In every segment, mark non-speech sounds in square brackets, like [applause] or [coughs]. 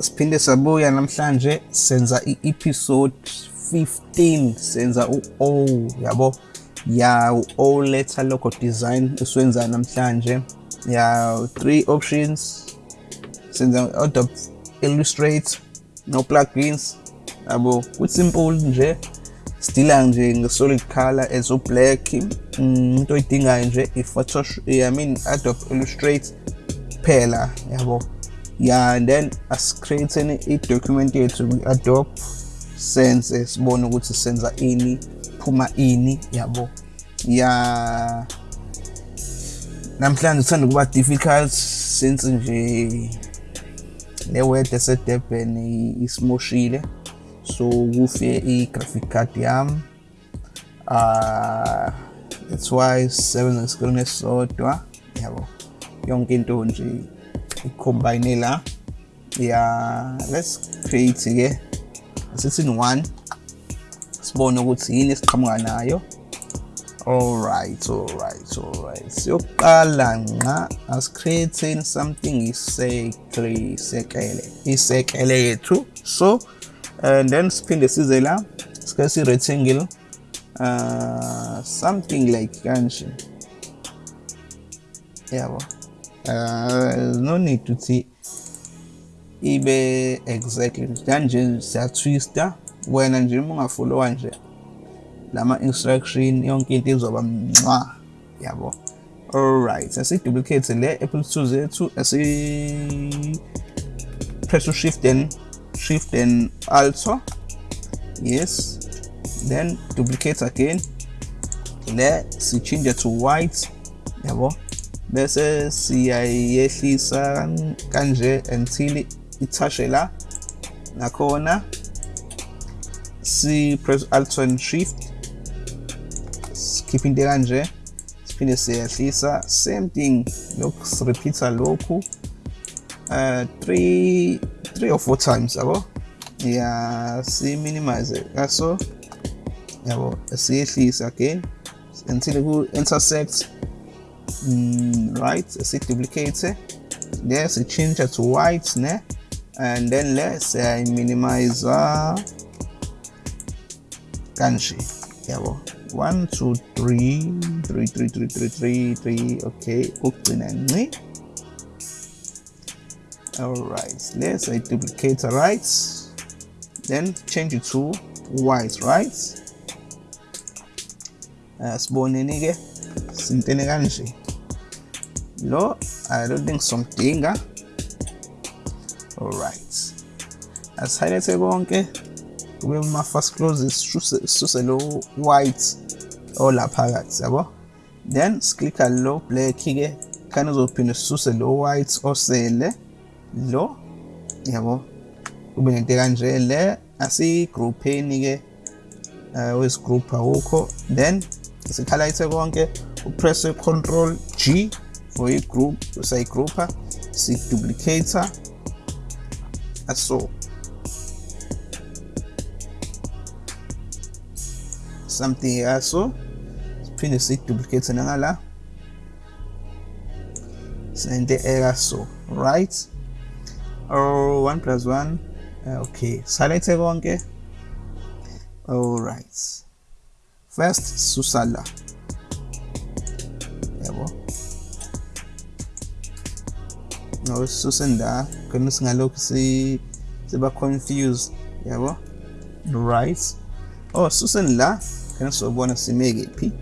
siphinde sabuya namhlanje senza i-episode 15 senza u-O yabo? Ya u-O letter logo design esiwenza namhlanje. Ya three options senza Adobe Illustrator no plugins yabo? Ku simple nje sidila nje nge-solid color as u-black. Mm, into oyidingayo nje i-photoshop i mean Adobe Illustrator kuphela yabo? Yeah and then asicreate i-document yethu kwi-adobe senze sibone ukuthi senza ini phuma ini yabo ya namhlanje kuthanda kuba difficult since nje le weather esedurban isimoshile so kufe i-graphic card yami uh that's why sisebenza ngesikrini esisodwa yabo yonke into nje i-combine la ya let's create ke asithi in one. Sibone ukuthi yini esiqhamuka nayo alright alright alright So, siyoqala nqa asicreating something isekle isekele isekele yethu so and then siphinde size la sike si rectangle uh, something like kanje yabo uh, no need to see. Ibe exactly kanje siyatwista wena nje uma ungafollowa nje lama instruction yonke into izoba mncwa yabo. Alright asiduplicate le apple 2 zethu asi press shift and shift and alt yes. Then duplicate again. Le si change to white. Yabo bese siyayehlisa kanje until ithashe la nakhona. Si press alt and shift. Skip into kanje siphinde siyahlisa same thing lokhu sirepeata lokhu uh, three three or four times yabo? Ya si minimize kaso yabo siyehlisa again until ku intersect mm, right si duplicate eh? there si change to white ne? And then let's say minimize uh, kanje yabo 1 2 3 3 3 3 3 3 3 okay ukugcina nci alright let's I duplicate right? Then change it to white right? Uh, Siboneni ke sintene kanje lo i don't think somdinga alright. Asihayilete konke kube ma first closes sisuse lo white olaphakathi yabo? Then siklikha lo black ke khani uzophinde sisuse lo white osele lo yabo? Kube nento kanje le asigroupeni ke uh, wesigroup awukho then sikhighlight konke upress control G. igroup usayigroupa siduplicator aso something here so print yaso siphinde siduplicate nangala sente so, right. Or 1 plus 1 uh, okay. Select konke all right. First susala susenda khona singalokhu si siba confused yabo right. Oh susen la khona sobona simeke phi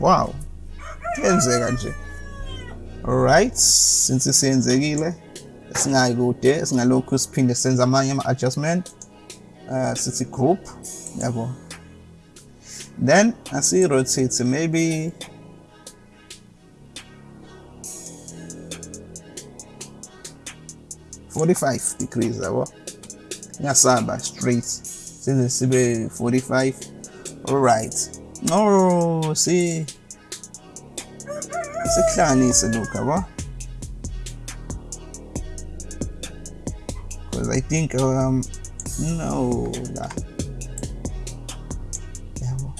wow. Yenzeka nje alright since siyenzekile singayi kude singalokhu siphinde senze amanye ama-adjustment uh, sithi group. Yabo then asi-rotate maybe Forty-five degrees yabo ngasaba straight. Size sibe 45 alright no see si sikuhlanganise lokhu yabo because I think um no la yabo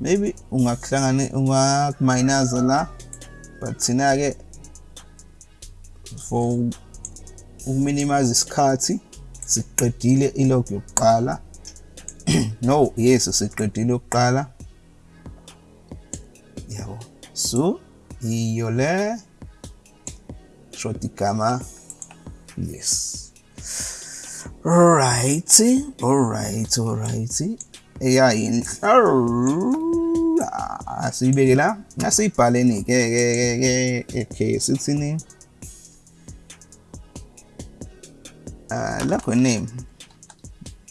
maybe ungakuhlangane ungakuminaza la but thina ke for ukuminimize isikhathi siqedile ilog yokuqala. [clears throat] No yes siqedile yokuqala yabo. So iyo le. Short igama. Yes. Alright, alright, alright. Yeah, inhla asiyibeke la. Asiyibhaleni ke ke ke ke ke sithini uh logo name.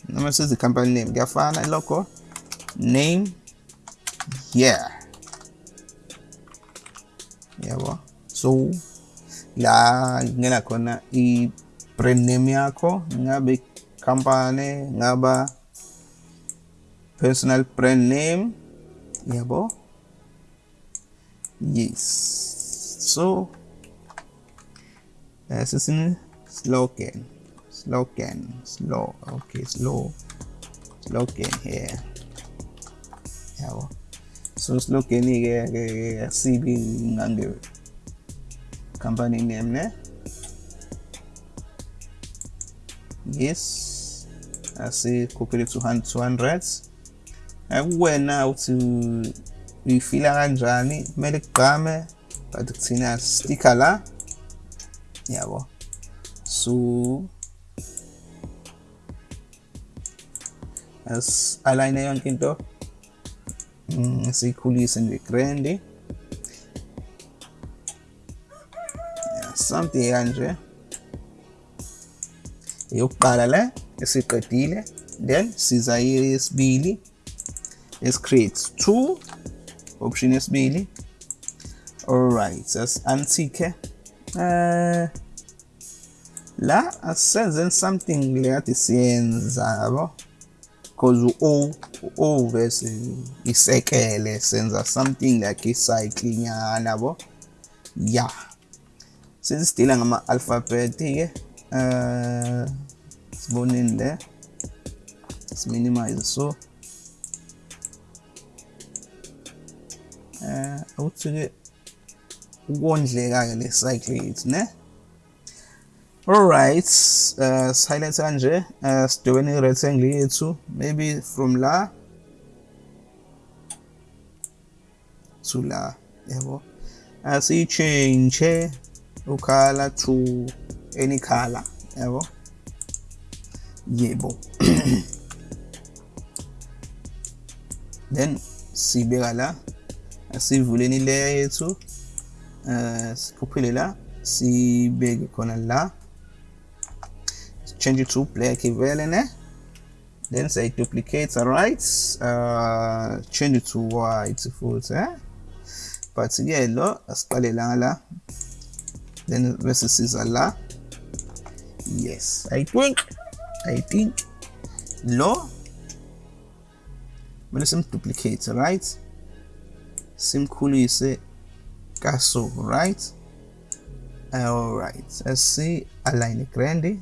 Noma sithi company name kuyafana logo name yeah. Yabo so la ngena khona i brand name yakho ngabe company ngaba personal brand name yabo yes. So uh, sisini slogan slogan slow okay slow slogan here yabo so slogan ke ke sibi ngange company name ne? Yes. Asikhuphile 200 akuwena eh, uthi uyifila kanjani? Kumele kugqame but kuthina sticker la. Yabo so as align on kinto. Mm, is equally is in the grande. Something kanje yokuqala la esiqedile then siza yesibili let's create two option yesibili alright as antique. Uh, la asenzeni something lekade siyenza yabo because u-o u-o vese isekele senza something like icycle nyana yabo yeah sesidila ngama-alphabet-ke uh, siboneni le. Siminimize so. Eh awuthi-ke ukondleka-ke le cycle yethu ne alright uh, silent kanje uh, sidobeni i-rectangle yethu maybe from la to la yabo asiyichange ukhala to any color yabo yebo. [coughs] Then sibeka la asivuleni layer yethu uh, sikhuphile la sibeke khona la. change it to player Kivelene. Eh? Then say duplicate, alright. Uh, change it to white footer. Eh? Partiello, Ascalelala. Then versus is la Yes, I think, I think law. But some duplicate, right? Same cool you say castle, right? Alright, let's see. Align grande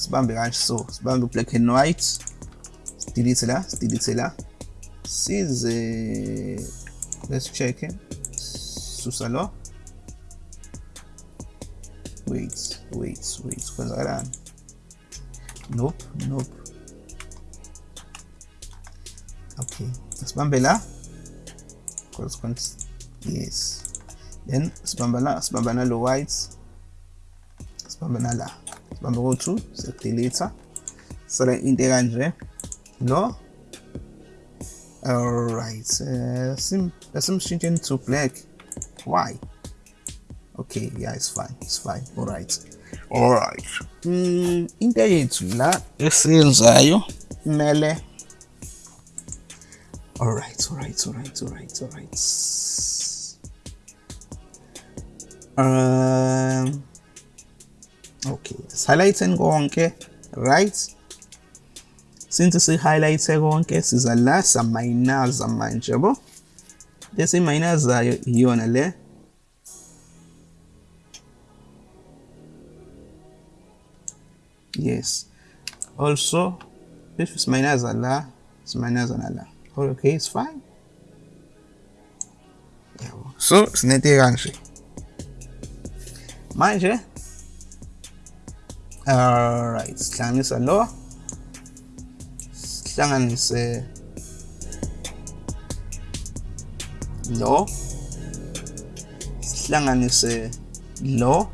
sibambe kanje so sibambe black and white delete la ah. delete la ah. size let's check susa lo wait wait wait. Kwenzakalani nope nope. Okay. Sibambe la. Yes. Then sibamba la. Sibamba nalo white sibamba nala ubambe ku-2 sekudelitha sale into ekanje No. alright uh, sim changing to black. Why? Okay yeah it's fine it's fine alright. Alright. Mm, into yethu la? Esiyenzayo kumele alright alright alright alright alright. Um okay. Sihighlighten konke right? Since si-highlight-e konke siza la samayinaza manje yabo lesimayinazayo iyona le? Yes. Also if simayinaza la simayinaza nala okay it's fine. So, yabo so sinete kanje manje alright sihlanganisa lo sihlanganise lo sihlanganise lo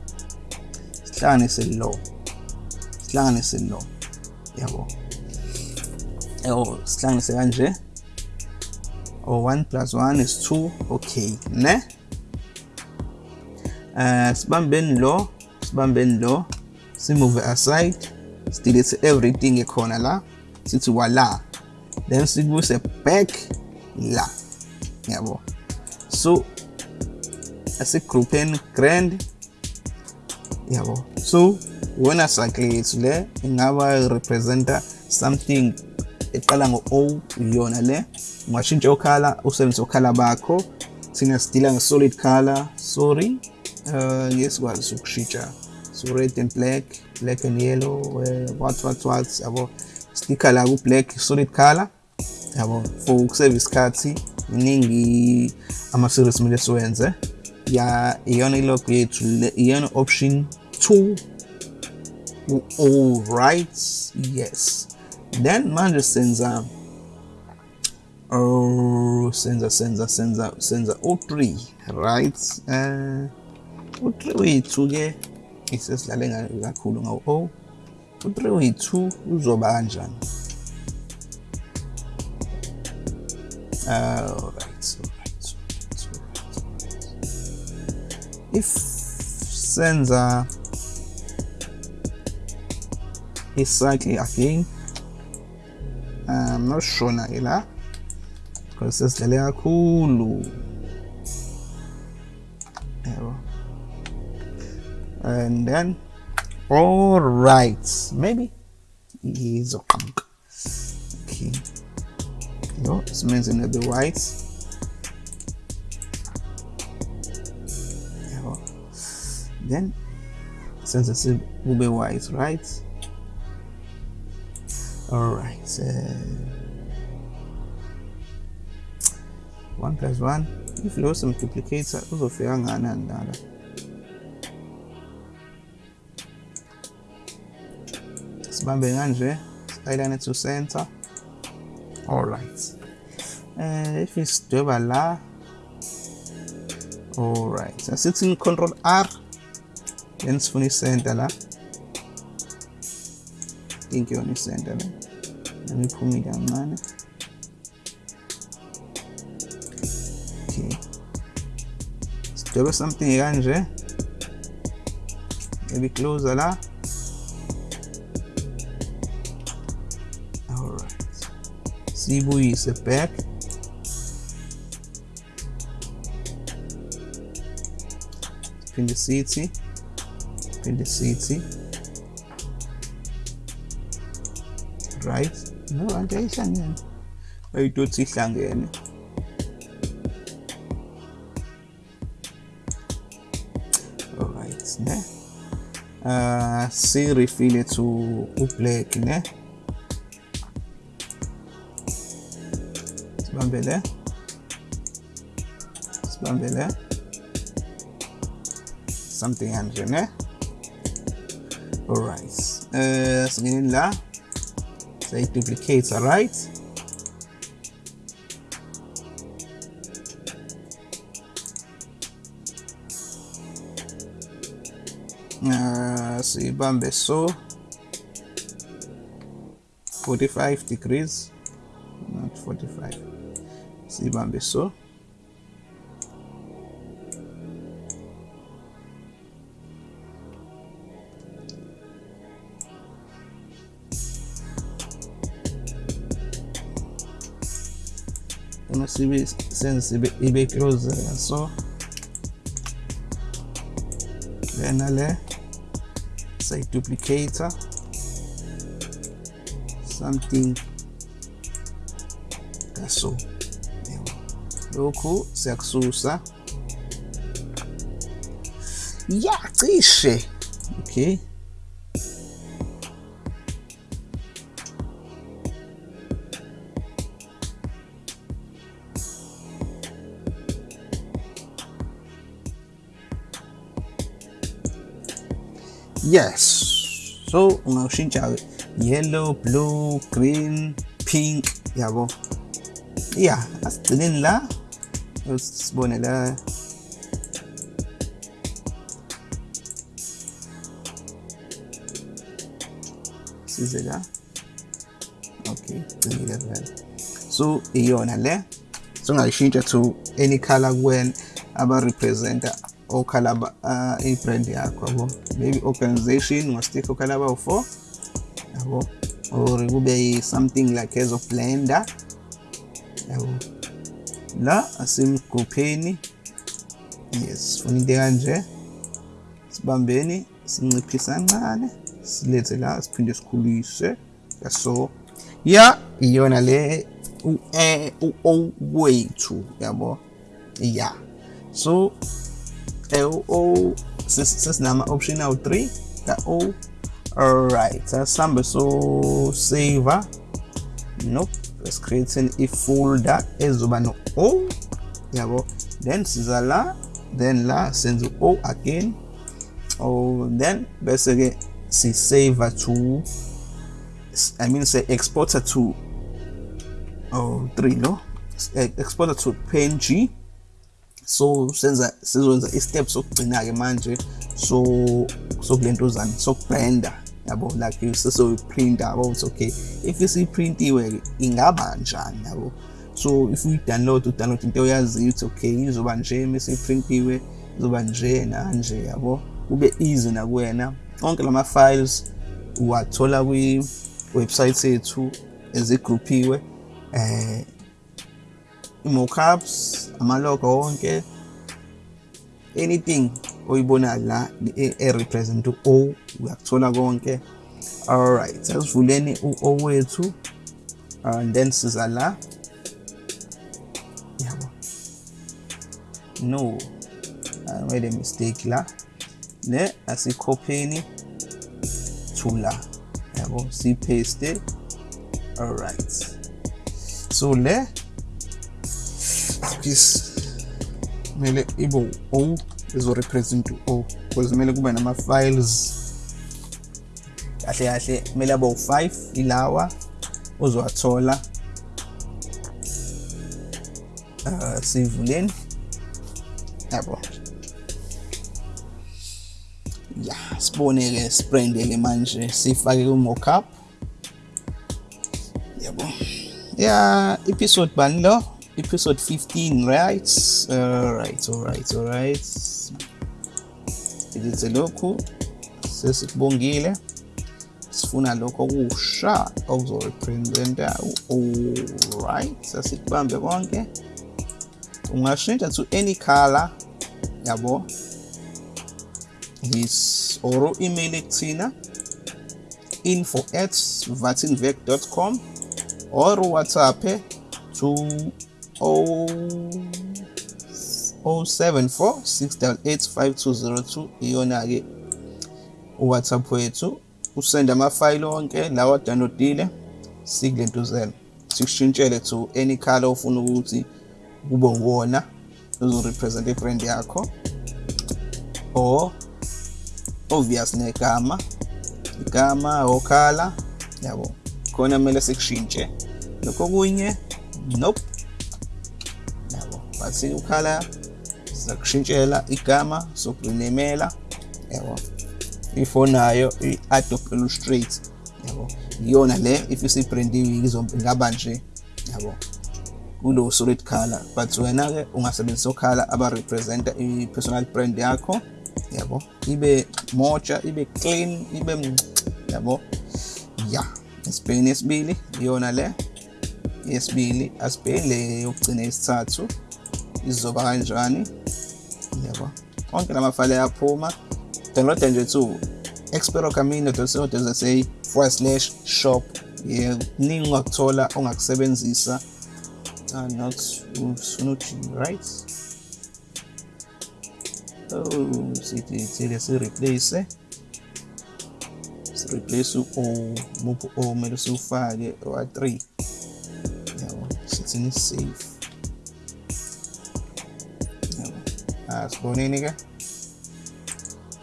sihlanganise lo sihlanganise lo yabo yabo sihlanganise kanje oh 1 plus 1 is 2 okay ne? Uh, sibambeni lo sibambeni lo simove aside still sidelete everything ekhona la sithi wala. Then sikubuse back la. Yabo. So asigroupheni grand. Yabo. So when wona cycle yethu le ingaba representa something eqala ngo-o iyona le. Ungashintsha ukhala usebenzise ukhala bakho. Thina sidila nge-solid color. Sorry. Uh, ngeke sikwazi ukushintsha so red and black black and yellow uh, what what what yabo. Sticker la ku-black solid color yabo. For ukuseva isikhathi iningi ama-series kumele siwenze. Ya iyona ilogo yethu iyona option 2 all right yes. Then manje senza oh senza senza senza senza u3 right? Uh u3 wethu ke isesidlale kakhulu ngawo. U3 wethu uzoba kanjani all right all right all right, all right. if senza icycle again I'm not sure na ila because sesidlale kakhulu and then all right. Maybe. Izoqhamuka okay. Yo simenzeni the white yebo then senze sibe white right? All right uh, one plus one if you also lo simduplicator uzofika kangakanani lala sibambe kanje silayilane to center. All right. Uh, if isidweba la all right. Asithi control r then sifuna isenta la. Think yona isenta la. Nami iphumile kancane okay. Sidwebe something kanje. Maybe closer la siyibuyise back phinde sithi phinde sithi right no anti ayihlangene ayidotsi ihlangene alright ne? Uh si refill to ublack ne sibambele. Sibambele. Something kanje ne alright uh singene la say duplicates alright uh, siyibambe so 45 degrees not 45 siyibambe so uma sibe senze ibe, ibe close so. Lena le sayiduplicator something. Kaso lokhu siyakususa. Ya cishe okay. Yes so ungashintsha yellow blue green pink yabo. Yeah asigcineni la sibone la size la okay gcinile vele so iyona le to any color kuwena aba-representa okhala uh, i-brand maybe organization ungastikha okhala abawu-four yabo or kube something like as of blender yabo la asemgrupheni yes funa into kanje. Sibambeni sinciphisa kancane silethe la siphinde sikhulise so ya iyona le u-o eh, oh, wethu yabo? Ya. So eh, u-o sesinama-option awu-3 ka-o alright. Asihambe so saver. Nope let's create a folder ezoba no-o oh, yabo. Then siza la then la senze o oh again. Oh then bese ke si save to i mean say exporter to oh 3 no? Exporter to png so senza sizwenza i-step sokugcina ke manje. So sokulentuzana sokubranda yabo? Like sesoyiprint yabo ukuthi okay. If isiprintiwe ingaba njani yabo? So if uyi-download udownload into oyaziyo ukuthi okay. Izoba nje mesiprintiwe izoba nje nanje yabo? Kube easy nakuwena onke lama files uwathola kwi-website yethu ezigroupiwe eh i-mockups amalogo wonke anything oyibona la e-represent u-o. Uyakuthola konke. Alright asivuleni u-o wethu. Uh, and then siza la. Yabo. No. I made a mistake la. Le asikhopheni. To la yabo sipaste. Alright so le this kumele ibe o ezo-represent u-o because kumele kube nama-files kahle kahle kumele abe u-5 ilawa uzowathola uh, sivuleni. Yabo. Ya sibone-ke sibrande-ke manje sifake ku-mockup. Yabo. Ya episode bani lo? Episode 15 right? Alright alright alright ikize lokhu sesikubongile sifuna lokho okusha okuzorepresenta alright sasikubambe konke. Ungashintsha to any color yabo? His or email ekuthina info at vatinvec.com or whatsapp to 074 688 iyona-ke uwhatsapp wethu. Usende amafayili onke lawa wadownloadile sikulentuzela sikushintshele to any color ofuna ukuthi kube uwona uzorepresent ibrand yakho or obvious negama igama okhala yabo khona kumele sikushintshe. Lokho kunye nope yabo but ukhala sizakushintshela igama sokurinamela yabo. Ifoni nayo i-adobe illustrate yabo. Iyona le if isibrandiwe ingaba nje yabo. Kulo solid color. But wena-ke ungasebenzisa okhala aba-representa i-personal brand yakho yabo. Ibe moja ibe clean ibe yabo. Ya esibhekeni esibili iyona le yesibili asibheki le yokugcina isithathu. Izoba kanjani? Yabo onke la mafayile ayaphuma. Download nje tu experocamino.co.za forward slash shop. Yeah kuningi ongakuthola ongakusebenzisa. Uh, not ufuna uthi right? Oh sithi thile si replace si replace u muphi o kumele siwufake wa 3 yabo sithini save ah siboneni ke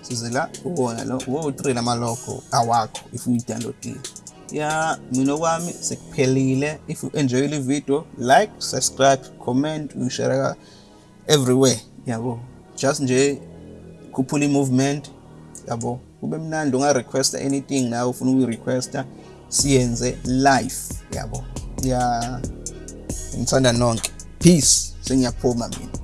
size la ubona lo wo-3 lama-logo awakho if uyi-downloadile ya mina kwami sekuphelile. If you enjoy le video like subscribe comment uyishare everywhere. Yabo just nje khuphula i-movement. Yabo kube mnandi unga-requesta anything nawe ufuna ukuyi-requesta siyenze live. Yabo ya ngithanda nonke. Peace sengiyaphuma mina.